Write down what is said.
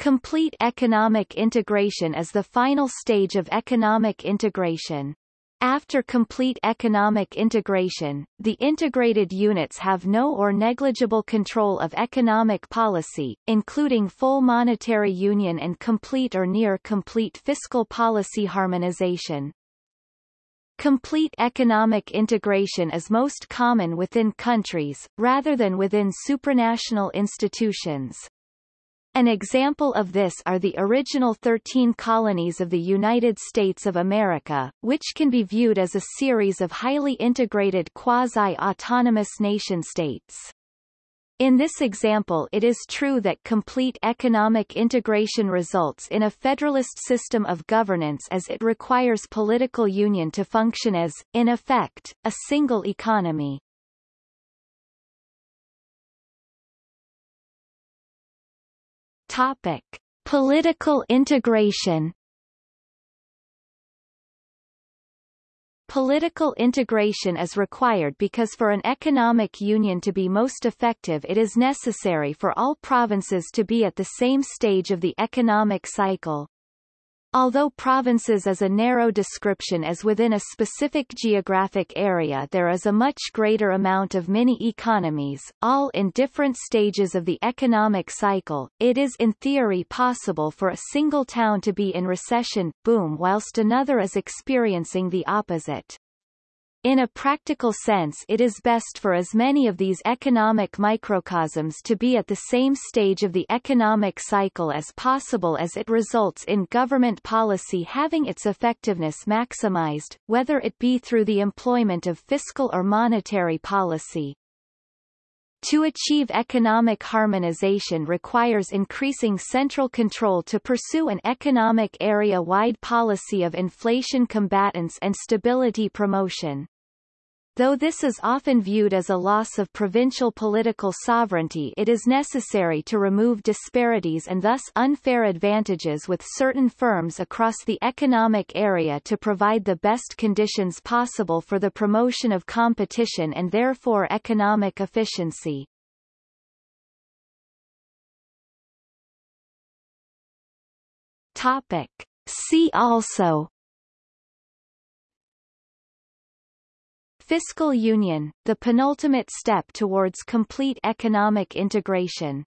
Complete economic integration is the final stage of economic integration. After complete economic integration, the integrated units have no or negligible control of economic policy, including full monetary union and complete or near-complete fiscal policy harmonization. Complete economic integration is most common within countries, rather than within supranational institutions. An example of this are the original 13 colonies of the United States of America, which can be viewed as a series of highly integrated quasi-autonomous nation-states. In this example it is true that complete economic integration results in a federalist system of governance as it requires political union to function as, in effect, a single economy. Topic: Political integration. Political integration is required because for an economic union to be most effective it is necessary for all provinces to be at the same stage of the economic cycle. Although provinces is a narrow description as within a specific geographic area there is a much greater amount of mini-economies, all in different stages of the economic cycle, it is in theory possible for a single town to be in recession, boom whilst another is experiencing the opposite. In a practical sense it is best for as many of these economic microcosms to be at the same stage of the economic cycle as possible as it results in government policy having its effectiveness maximized, whether it be through the employment of fiscal or monetary policy. To achieve economic harmonization requires increasing central control to pursue an economic area-wide policy of inflation combatants and stability promotion. Though this is often viewed as a loss of provincial political sovereignty it is necessary to remove disparities and thus unfair advantages with certain firms across the economic area to provide the best conditions possible for the promotion of competition and therefore economic efficiency. Topic. See also Fiscal union, the penultimate step towards complete economic integration